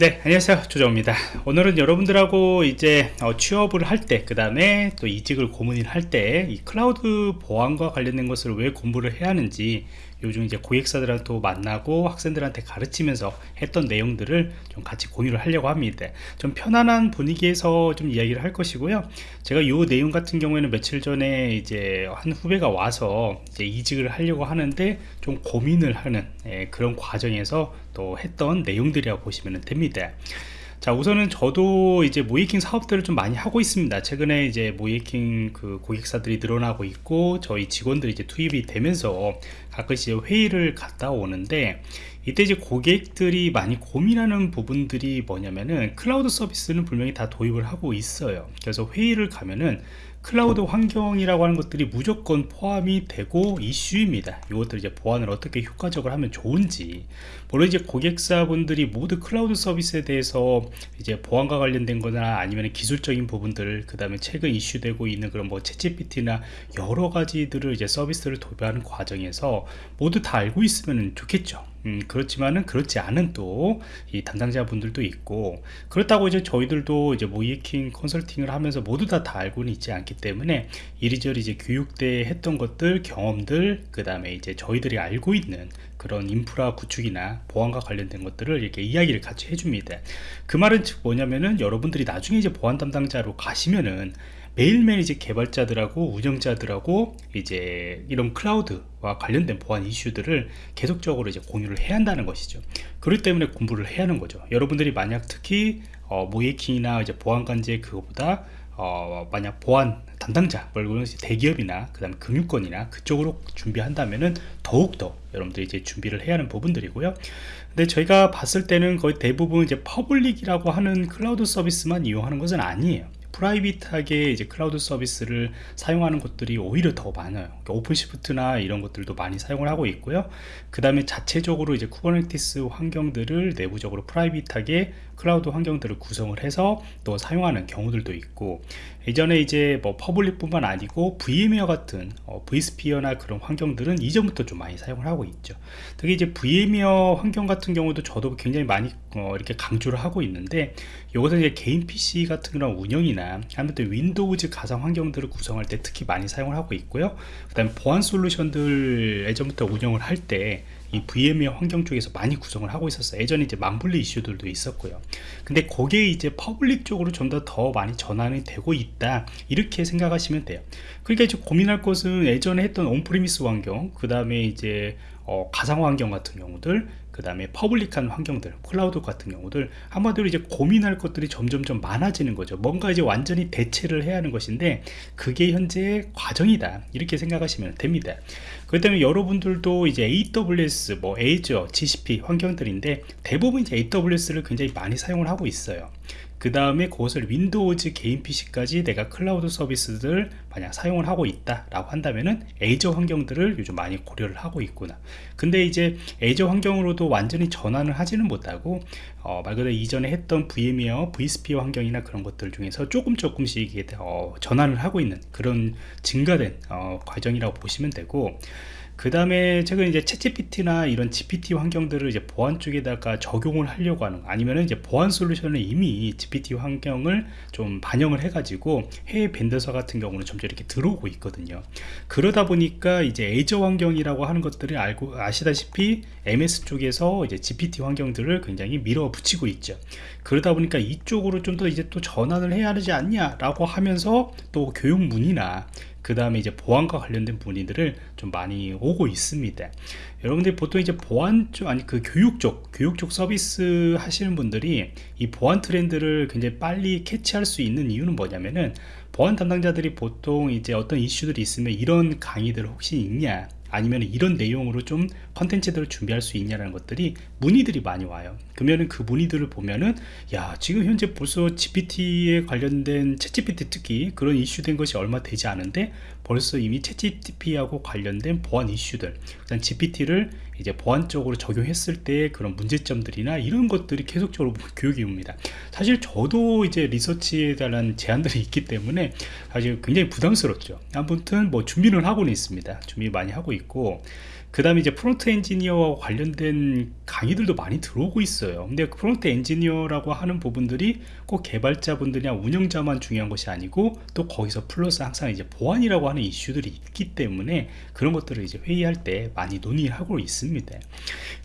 네 안녕하세요. 조정입니다. 오늘은 여러분들하고 이제 어, 취업을 할 때 그 다음에 또 이직을 고민을 할 때 이 클라우드 보안과 관련된 것을 왜 공부를 해야 하는지 요즘 이제 고객사들한테 또 만나고 학생들한테 가르치면서 했던 내용들을 좀 같이 공유를 하려고 합니다. 좀 편안한 분위기에서 좀 이야기를 할 것이고요. 제가 요 내용 같은 경우에는 며칠 전에 이제 한 후배가 와서 이제 이직을 하려고 하는데 좀 고민을 하는 예, 그런 과정에서 또 했던 내용들이라고 보시면 됩니다. 자 우선은 저도 이제 모의해킹 사업들을 좀 많이 하고 있습니다. 최근에 이제 모의해킹 그 고객사들이 늘어나고 있고 저희 직원들이 이제 투입이 되면서 가끔씩 회의를 갔다 오는데 이때 이제 고객들이 많이 고민하는 부분들이 뭐냐면은 클라우드 서비스는 분명히 다 도입을 하고 있어요. 그래서 회의를 가면은 클라우드 환경이라고 하는 것들이 무조건 포함이 되고 이슈입니다. 이것들 이제 보안을 어떻게 효과적으로 하면 좋은지. 물론 이제 고객사분들이 모두 클라우드 서비스에 대해서 이제 보안과 관련된 거나 아니면 기술적인 부분들 그 다음에 최근 이슈되고 있는 그런 뭐 챗GPT나 여러 가지들을 이제 서비스를 도입하는 과정에서 모두 다 알고 있으면 좋겠죠 음, 그렇지만은 그렇지 않은 또 이 담당자 분들도 있고 그렇다고 이제 저희들도 이제 모이킹 컨설팅을 하면서 모두 다 다 알고는 있지 않기 때문에 이리저리 이제 교육 때 했던 것들 경험들 그 다음에 이제 저희들이 알고 있는 그런 인프라 구축이나 보안과 관련된 것들을 이렇게 이야기를 같이 해줍니다. 그 말은 즉 뭐냐면은 여러분들이 나중에 이제 보안 담당자로 가시면은 매일매일 이제 개발자들하고 운영자들하고 이제 이런 클라우드와 관련된 보안 이슈들을 계속적으로 이제 공유를 해야 한다는 것이죠. 그렇기 때문에 공부를 해야 하는 거죠. 여러분들이 만약 특히 어, 모이킹이나 이제 보안 관제 그거보다 어, 만약 보안 담당자 물론 대기업이나 그 다음에 금융권이나 그쪽으로 준비한다면은 더욱더 여러분들이 이제 준비를 해야 하는 부분들이고요. 근데 저희가 봤을 때는 거의 대부분 이제 public이라고 하는 클라우드 서비스만 이용하는 것은 아니에요 private하게 이제 클라우드 서비스를 사용하는 곳들이 오히려 더 많아요. 그러니까 OpenShift나 이런 것들도 많이 사용을 하고 있고요. 그 다음에 자체적으로 이제 Kubernetes 환경들을 내부적으로 private하게 cloud 환경들을 구성을 해서 또 사용하는 경우들도 있고 예전에 이제 뭐 public 뿐만 아니고 VMware 같은 어, vSphere나 그런 환경들은 이전부터 좀 많이 사용을 하고 있죠. 특히 이제 VMware 환경 같은 경우도 저도 굉장히 많이 어, 이렇게 강조를 하고 있는데 이것은 이제 개인 PC 같은 그런 운영이나 아무튼 Windows 가상 환경들을 구성할 때 특히 많이 사용을 하고 있고요. 그 다음에 보안 solution들 예전부터 운영을 할 때 이 VMware 환경 쪽에서 많이 구성을 하고 있었어요. 예전에 이제 망분리 이슈들도 있었고요. 근데 거기에 이제 public 쪽으로 좀더더 많이 전환이 되고 있다. 이렇게 생각하시면 돼요. 그러니까 이제 고민할 것은 예전에 했던 on-premise 환경 그 다음에 이제 어, 가상 환경 같은 경우들 그 다음에 public한 환경들 클라우드 같은 경우들 한마디로 이제 고민할 것들이 점점점 많아지는 거죠. 뭔가 이제 완전히 대체를 해야 하는 것인데 그게 현재 과정이다. 이렇게 생각하시면 됩니다. 그렇기 때문에 여러분들도 이제 AWS 뭐 Azure GCP 환경들인데 대부분 이제 AWS를 굉장히 많이 사용을 하고 있어요 그 다음에 그것을 Windows 개인 PC까지 내가 클라우드 서비스들 만약 사용을 하고 있다 라고 한다면은 Azure 환경들을 요즘 많이 고려를 하고 있구나. 근데 이제 Azure 환경으로도 완전히 전환을 하지는 못하고 어, 말 그대로 이전에 했던 VMware, vSphere 환경이나 그런 것들 중에서 조금 조금씩 어, 전환을 하고 있는 그런 증가된 어, 과정이라고 보시면 되고 그 다음에 최근 이제 ChatGPT나 이런 GPT 환경들을 이제 보안 쪽에다가 적용을 하려고 하는 아니면은 이제 보안 solution을 이미 GPT 환경을 좀 반영을 해가지고 해외 벤더사 같은 경우는 점점 이렇게 들어오고 있거든요. 그러다 보니까 이제 에이저 환경이라고 하는 것들을 알고 아시다시피 MS 쪽에서 이제 GPT 환경들을 굉장히 밀어붙이고 있죠. 그러다 보니까 이쪽으로 좀 더 이제 또 전환을 해야 하지 않냐라고 하면서 또 교육문이나 그 다음에 이제 보안과 관련된 문의들을 좀 많이 오고 있습니다. 여러분들이 보통 이제 보안 쪽 아니 그 교육 쪽 교육 쪽 서비스 하시는 분들이 이 보안 트렌드를 굉장히 빨리 캐치할 수 있는 이유는 뭐냐면은 보안 담당자들이 보통 이제 어떤 이슈들이 있으면 이런 강의들 혹시 있냐 아니면 이런 내용으로 좀 컨텐츠들을 준비할 수 있냐라는 것들이 문의들이 많이 와요. 그러면은 그 문의들을 보면은 야 지금 현재 벌써 GPT에 관련된 챗 GPT 특히 그런 이슈된 것이 얼마 되지 않은데 벌써 이미 챗 GPT하고 관련된 보안 이슈들 그다음 GPT를 이제 보안적으로 적용했을 때 그런 문제점들이나 이런 것들이 계속적으로 교육이 옵니다. 사실 저도 이제 리서치에 대한 제한들이 있기 때문에 사실 굉장히 부담스럽죠. 아무튼 뭐 준비는 하고는 있습니다. 준비 많이 하고 있고 그 다음에 이제 프론트 엔지니어와 관련된 강의들도 많이 들어오고 있어요. 근데 그 prompt engineer라고 하는 부분들이 꼭 개발자분들이나 운영자만 중요한 것이 아니고 또 거기서 플러스 항상 이제 보안이라고 하는 이슈들이 있기 때문에 그런 것들을 이제 회의할 때 많이 논의하고 있습니다.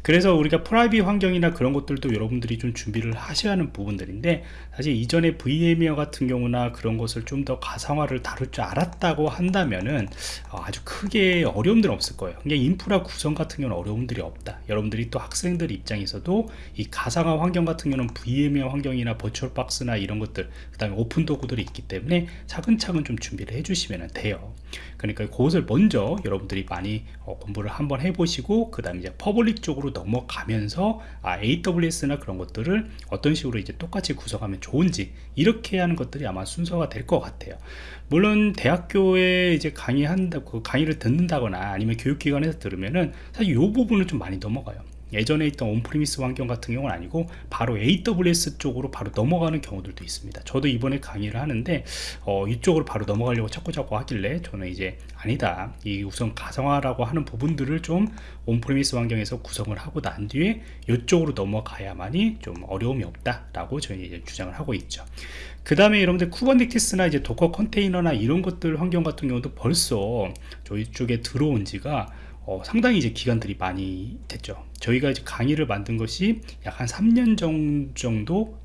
그래서 우리가 private 환경이나 그런 것들도 여러분들이 좀 준비를 하셔야 하는 부분들인데 사실 이전에 VMware 같은 경우나 그런 것을 좀 더 가상화를 다룰 줄 알았다고 한다면은 어, 아주 크게 어려움들은 없을 거예요. 그냥 인프라 구성 같은 경우는 어려움들이 없다. 여러분들이 또 학생 들 입장에서도 이 가상화 환경 같은 경우는 VMware 환경이나 버추얼 박스나 이런 것들 그 다음에 오픈 도구들이 있기 때문에 차근차근 좀 준비를 해주시면 돼요. 그러니까 그것을 먼저 여러분들이 많이 어, 공부를 한번 해보시고 그 다음에 이제 public 쪽으로 넘어가면서 아, AWS나 그런 것들을 어떤 식으로 이제 똑같이 구성하면 좋은지 이렇게 하는 것들이 아마 순서가 될 것 같아요. 물론 대학교에 이제 강의한다 그 강의를 듣는다거나 아니면 교육기관에서 들으면은 사실 이 부분을 좀 많이 넘어가요 예전에 있던 on-premise 환경 같은 경우는 아니고 바로 AWS 쪽으로 바로 넘어가는 경우들도 있습니다. 저도 이번에 강의를 하는데 어, 이쪽으로 바로 넘어가려고 자꾸 자꾸 하길래 저는 이제 아니다. 이 우선 가상화라고 하는 부분들을 좀 on-premise 환경에서 구성을 하고 난 뒤에 이쪽으로 넘어가야만이 좀 어려움이 없다 라고 저희 이제 주장을 하고 있죠. 그 다음에 여러분들 Kubernetes나 이제 Docker 컨테이너나 이런 것들 환경 같은 경우도 벌써 저희 쪽에 들어온 지가 어, 상당히 이제 기간들이 많이 됐죠. 저희가 이제 강의를 만든 것이 약 한 3년 정도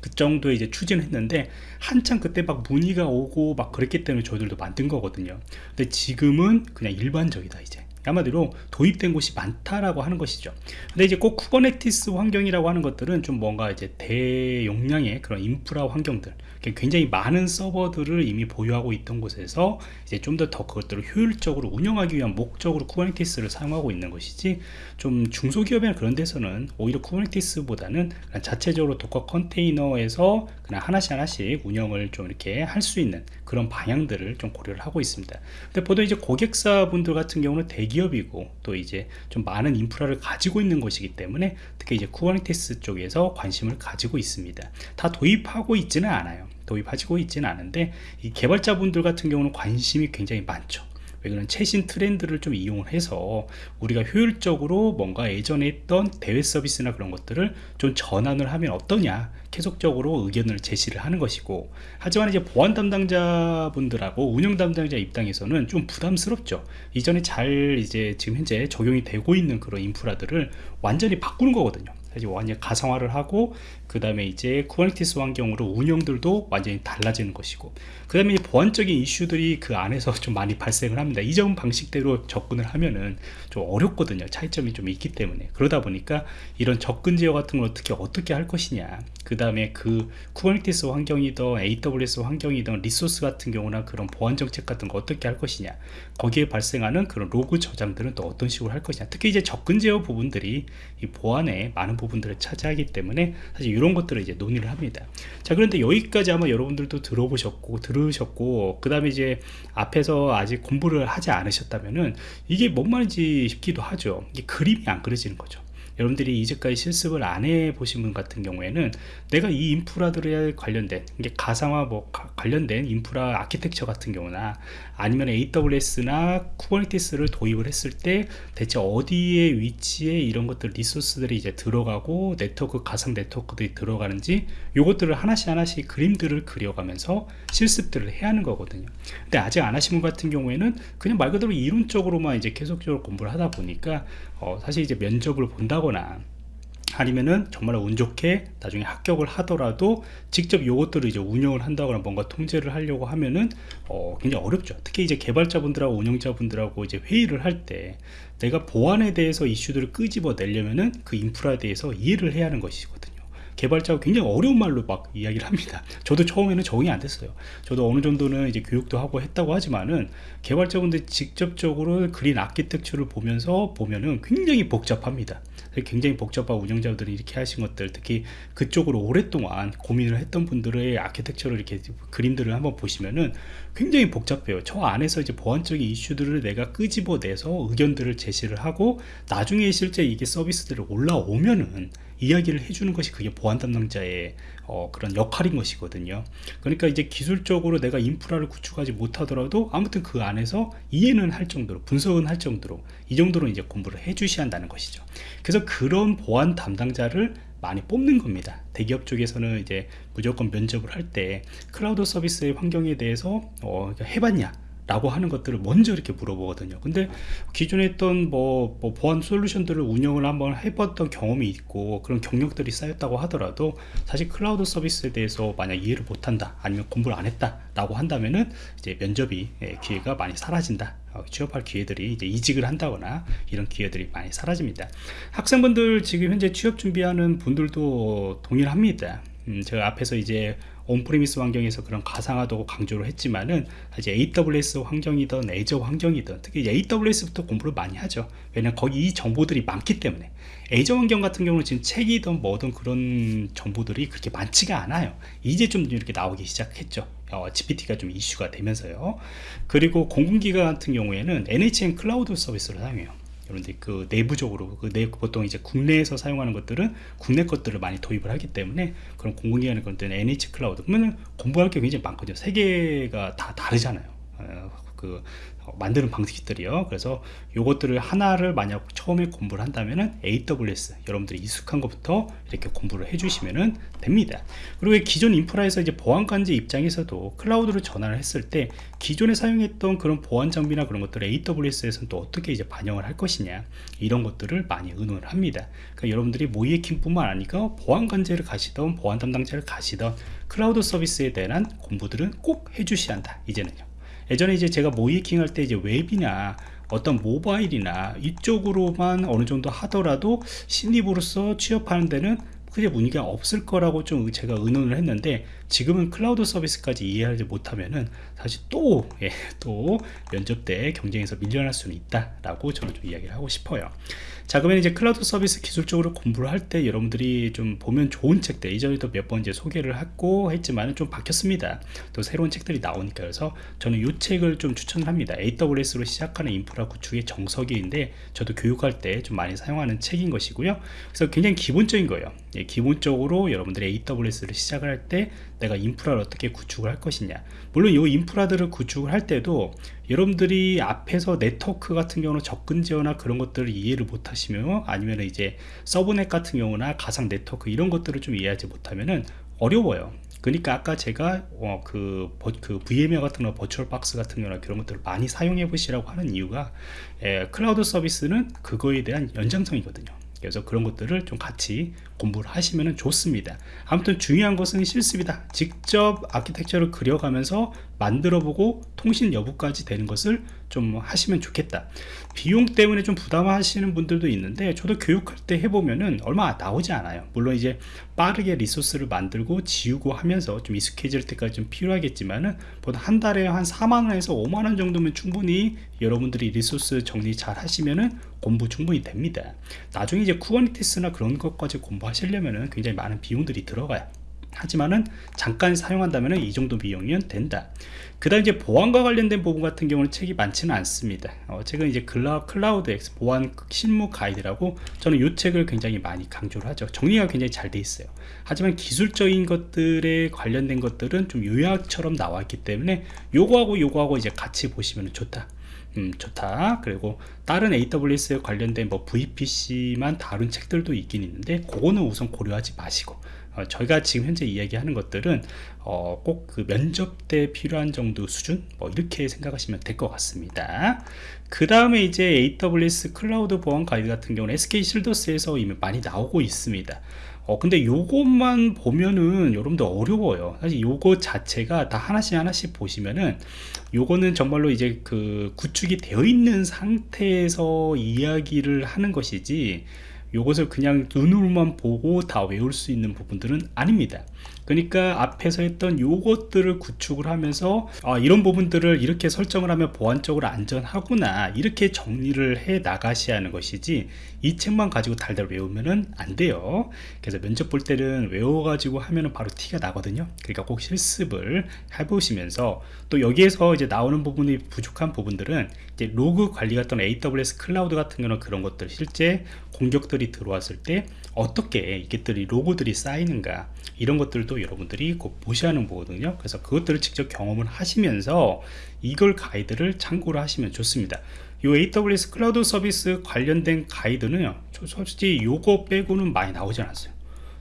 그 정도에 이제 추진을 했는데 한참 그때 막 문의가 오고 막 그랬기 때문에 저희들도 만든 거거든요. 근데 지금은 그냥 일반적이다 이제. 한마디로 도입된 곳이 많다라고 하는 것이죠. 근데 이제 꼭 Kubernetes 환경이라고 하는 것들은 좀 뭔가 이제 대용량의 그런 인프라 환경들 굉장히 많은 서버들을 이미 보유하고 있던 곳에서 이제 좀 더 더 그것들을 효율적으로 운영하기 위한 목적으로 Kubernetes를 사용하고 있는 것이지 좀 중소기업이나 그런 데서는 오히려 Kubernetes보다는 자체적으로 Docker 컨테이너에서 그냥 하나씩 하나씩 운영을 좀 이렇게 할 수 있는 그런 방향들을 좀 고려를 하고 있습니다. 근데 보통 이제 고객사분들 같은 경우는 대기업이고 또 이제 좀 많은 인프라를 가지고 있는 것이기 때문에 특히 이제 Kubernetes 쪽에서 관심을 가지고 있습니다. 다 도입하고 있지는 않아요 도입하시고 있지는 않은데 이 개발자분들 같은 경우는 관심이 굉장히 많죠. 왜 그런 최신 트렌드를 좀 이용을 해서 우리가 효율적으로 뭔가 예전에 했던 대외 서비스나 그런 것들을 좀 전환을 하면 어떠냐 계속적으로 의견을 제시를 하는 것이고 하지만 이제 보안 담당자 분들하고 운영 담당자 입장에서는 좀 부담스럽죠. 이전에 잘 이제 지금 현재 적용이 되고 있는 그런 인프라들을 완전히 바꾸는 거거든요 사실 완전히 가상화를 하고 그 다음에 이제 Kubernetes 환경으로 운영들도 완전히 달라지는 것이고 그 다음에 보안적인 이슈들이 그 안에서 좀 많이 발생을 합니다. 이전 방식대로 접근을 하면은 좀 어렵거든요. 차이점이 좀 있기 때문에. 그러다 보니까 이런 접근 제어 같은 걸 어떻게 어떻게 할 것이냐. 그 다음에 그 Kubernetes 환경이든 AWS 환경이든 리소스 같은 경우나 그런 보안 정책 같은 거 어떻게 할 것이냐. 거기에 발생하는 그런 로그 저장들은 또 어떤 식으로 할 것이냐. 특히 이제 접근 제어 부분들이 이 보안에 많은 부분들을 차지하기 때문에 사실 이런 것들을 이제 논의를 합니다. 자 그런데 여기까지 아마 여러분들도 들어보셨고 들으셨고 그 다음에 이제 앞에서 아직 공부를 하지 않으셨다면은 이게 뭔 말인지 싶기도 하죠. 이게 그림이 안 그려지는 거죠 여러분들이 이제까지 실습을 안 해 보신 분 같은 경우에는 내가 이 인프라들에 관련된 이게 가상화 뭐 가, 관련된 인프라 아키텍처 같은 경우나 아니면 AWS나 Kubernetes를 도입을 했을 때 대체 어디에 위치에 이런 것들 리소스들이 이제 들어가고 네트워크 가상 네트워크들이 들어가는지 요것들을 하나씩 하나씩 그림들을 그려가면서 실습들을 해야 하는 거거든요. 근데 아직 안 하신 분 같은 경우에는 그냥 말 그대로 이론적으로만 이제 계속적으로 공부를 하다 보니까 어, 사실 이제 면접을 본다거나 아니면은 정말 운 좋게 나중에 합격을 하더라도 직접 요것들을 이제 운영을 한다거나 뭔가 통제를 하려고 하면은 어 굉장히 어렵죠. 특히 이제 개발자분들하고 운영자분들하고 이제 회의를 할 때 내가 보안에 대해서 이슈들을 끄집어 내려면은 그 인프라에 대해서 이해를 해야 하는 것이거든요 개발자가 굉장히 어려운 말로 막 이야기를 합니다. 저도 처음에는 적응이 안 됐어요. 저도 어느 정도는 이제 교육도 하고 했다고 하지만은 개발자분들 직접적으로 그린 아키텍처를 보면서 보면은 굉장히 복잡합니다. 굉장히 복잡한 운영자들이 이렇게 하신 것들 특히 그쪽으로 오랫동안 고민을 했던 분들의 아키텍처를 이렇게 그림들을 한번 보시면은 굉장히 복잡해요. 저 안에서 이제 보안적인 이슈들을 내가 끄집어내서 의견들을 제시를 하고 나중에 실제 이게 서비스들을 올라오면은 이야기를 해주는 것이 그게 보안 담당자의 어, 그런 역할인 것이거든요. 그러니까 이제 기술적으로 내가 인프라를 구축하지 못하더라도 아무튼 그 안에서 이해는 할 정도로 분석은 할 정도로 이 정도로 이제 공부를 해 주셔야 한다는 것이죠. 그래서 그런 보안 담당자를 많이 뽑는 겁니다. 대기업 쪽에서는 이제 무조건 면접을 할 때 클라우드 서비스의 환경에 대해서 어, 해봤냐 라고 하는 것들을 먼저 이렇게 물어보거든요. 근데 기존에 했던 뭐, 뭐, 보안 솔루션들을 운영을 한번 해봤던 경험이 있고 그런 경력들이 쌓였다고 하더라도 사실 클라우드 서비스에 대해서 만약 이해를 못한다 아니면 공부를 안 했다 라고 한다면은 이제 면접이 예, 기회가 많이 사라진다. 어, 취업할 기회들이 이제 이직을 한다거나 이런 기회들이 많이 사라집니다. 학생분들 지금 현재 취업 준비하는 분들도 동일합니다. 음, 제가 앞에서 이제 on-premise 환경에서 그런 가상화도 강조를 했지만은 이제 AWS 환경이든 Azure 환경이든 특히 AWS부터 공부를 많이 하죠. 왜냐면 거기 이 정보들이 많기 때문에. Azure 환경 같은 경우는 지금 책이든 뭐든 그런 정보들이 그렇게 많지가 않아요. 이제 좀 이렇게 나오기 시작했죠. 어, GPT가 좀 이슈가 되면서요. 그리고 공공기관 같은 경우에는 NHN 클라우드 서비스를 사용해요 그런데 그 내부적으로 그 내, 보통 이제 국내에서 사용하는 것들은 국내 것들을 많이 도입을 하기 때문에 그런 공공기관의 것들은 NHN 클라우드. 그러면 공부할 게 굉장히 많거든요. 세 개가 다 다르잖아요. 어, 그 어, 만드는 방식들이요. 그래서 요것들을 하나를 만약 처음에 공부를 한다면은 AWS 여러분들이 익숙한 것부터 이렇게 공부를 해주시면 됩니다. 그리고 기존 인프라에서 이제 보안관제 입장에서도 클라우드로 전환을 했을 때 기존에 사용했던 그런 보안 장비나 그런 것들을 AWS에서는 또 어떻게 이제 반영을 할 것이냐 이런 것들을 많이 의논을 합니다. 그러니까 여러분들이 모의킹 뿐만 아니라 보안관제를 가시던 보안 담당자를 가시던 클라우드 서비스에 대한 공부들은 꼭 해주셔야 한다 이제는요 예전에 이제 제가 모의해킹 할 때 이제 웹이나 어떤 모바일이나 이쪽으로만 어느 정도 하더라도 신입으로서 취업하는 데는 크게 문제가 없을 거라고 좀 제가 의논을 했는데 지금은 클라우드 서비스까지 이해하지 못하면은 사실 또, 예, 또 면접 때 경쟁에서 밀려날 수는 있다 라고 저는 좀 이야기를 하고 싶어요 자 그러면 이제 클라우드 서비스 기술적으로 공부를 할 때 여러분들이 좀 보면 좋은 책들 이전에도 몇 번 이제 소개를 했고 했지만 좀 바뀌었습니다. 또 새로운 책들이 나오니까 그래서 저는 이 책을 좀 추천을 합니다. AWS로 시작하는 인프라 구축의 정석인데 저도 교육할 때 좀 많이 사용하는 책인 것이고요. 그래서 굉장히 기본적인 거예요. 예, 기본적으로 여러분들이 AWS를 시작을 할 때 내가 인프라를 어떻게 구축을 할 것이냐. 물론 이 인프라들을 구축을 할 때도 여러분들이 앞에서 네트워크 같은 경우는 접근 지어나 그런 것들을 이해를 못 하시면 아니면 이제 서브넷 같은 경우나 가상 네트워크 이런 것들을 좀 이해하지 못하면은 어려워요. 그러니까 아까 제가 어, 그, 그 VMware 같은 거 VirtualBox 같은 경우나 그런 것들을 많이 사용해 보시라고 하는 이유가 에, 클라우드 서비스는 그거에 대한 연장성이거든요. 그래서 그런 것들을 좀 같이 공부를 하시면 좋습니다. 아무튼 중요한 것은 실습이다. 직접 아키텍처를 그려가면서 만들어 보고 통신 여부까지 되는 것을 좀 하시면 좋겠다. 비용 때문에 좀 부담하시는 분들도 있는데 저도 교육할 때 해보면은 얼마 나오지 않아요. 물론 이제 빠르게 리소스를 만들고 지우고 하면서 좀 익숙해질 때까지 좀 필요하겠지만은 보통 한 달에 한 4만원에서 5만원 정도면 충분히 여러분들이 리소스 정리 잘 하시면은 공부 충분히 됩니다. 나중에 이제 Kubernetes나 그런 것까지 공부 하시려면은 굉장히 많은 비용들이 들어가요 하지만은 잠깐 사용한다면 이 정도 비용이면 된다. 그 다음 이제 보안과 관련된 부분 같은 경우는 책이 많지는 않습니다. 어, 책은 이제 클라, 클라우드 X 보안 실무 가이드라고 저는 이 책을 굉장히 많이 강조를 하죠. 정리가 굉장히 잘 돼 있어요. 하지만 기술적인 것들에 관련된 것들은 좀 요약처럼 나와 있기 때문에 요거하고 요거하고 이제 같이 보시면 좋다 음, 좋다. 그리고 다른 AWS에 관련된 뭐 VPC만 다룬 책들도 있긴 있는데 그거는 우선 고려하지 마시고 어, 저희가 지금 현재 이야기하는 것들은 어, 꼭 그 면접 때 필요한 정도 수준? 뭐 이렇게 생각하시면 될 것 같습니다 그 다음에 이제 AWS 클라우드 보안 가이드 같은 경우는 SK 실더스에서 이미 많이 나오고 있습니다. 어 근데 요것만 보면은 여러분들 어려워요. 사실 요거 자체가 다 하나씩 하나씩 보시면은 요거는 정말로 이제 그 구축이 되어 있는 상태에서 이야기를 하는 것이지 요것을 그냥 눈으로만 보고 다 외울 수 있는 부분들은 아닙니다 그러니까 앞에서 했던 요것들을 구축을 하면서 아, 이런 부분들을 이렇게 설정을 하면 보안적으로 안전하구나 이렇게 정리를 해 나가셔야 하는 것이지 이 책만 가지고 달달 외우면은 안 돼요. 그래서 면접 볼 때는 외워가지고 하면은 바로 티가 나거든요. 그러니까 꼭 실습을 해보시면서 또 여기에서 이제 나오는 부분이 부족한 부분들은 이제 로그 관리 같은 AWS 클라우드 같은 경우는 그런 것들 실제 공격들 업적들이 들어왔을 때 어떻게 이것들이 로그들이 쌓이는가 이런 것들도 여러분들이 꼭 보셔야 하는 거거든요. 그래서 그것들을 직접 경험을 하시면서 이걸 가이드를 참고를 하시면 좋습니다. 이 AWS 클라우드 서비스 관련된 가이드는요 솔직히 요거 빼고는 많이 나오지 않았어요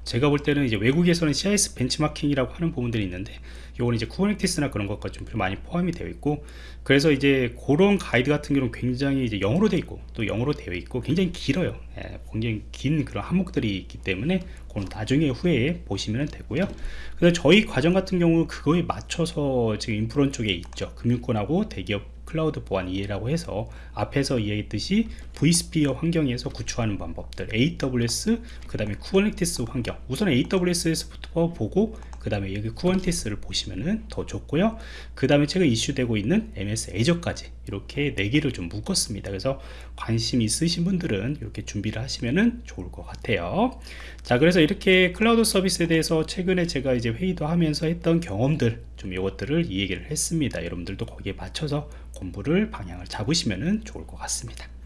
제가 볼 때는 이제 외국에서는 CIS 벤치마킹이라고 하는 부분들이 있는데 요거는 이제 Kubernetes나 그런 것과 좀 많이 포함이 되어 있고 그래서 이제 그런 가이드 같은 경우는 굉장히 이제 영어로 되어 있고 또 영어로 되어 있고 굉장히 길어요. 예, 굉장히 긴 그런 항목들이 있기 때문에 그건 나중에 후에 보시면 되고요. 그래서 저희 과정 같은 경우 그거에 맞춰서 지금 인프런 쪽에 있죠. 금융권하고 대기업 클라우드 보안 이해라고 해서 앞에서 이해했듯이 vSphere 환경에서 구축하는 방법들 AWS 그 다음에 Kubernetes 환경. 우선 AWS에서부터 보고 그 다음에 여기 Kubernetes를 보시면은 더 좋고요. 그 다음에 최근 이슈되고 있는 MS Azure까지 이렇게 4개를 좀 묶었습니다. 그래서 관심 있으신 분들은 이렇게 준비를 하시면은 좋을 것 같아요. 자 그래서 이렇게 클라우드 서비스에 대해서 최근에 제가 이제 회의도 하면서 했던 경험들 좀 이것들을 이 얘기를 했습니다. 여러분들도 거기에 맞춰서 공부를 방향을 잡으시면 좋을 것 같습니다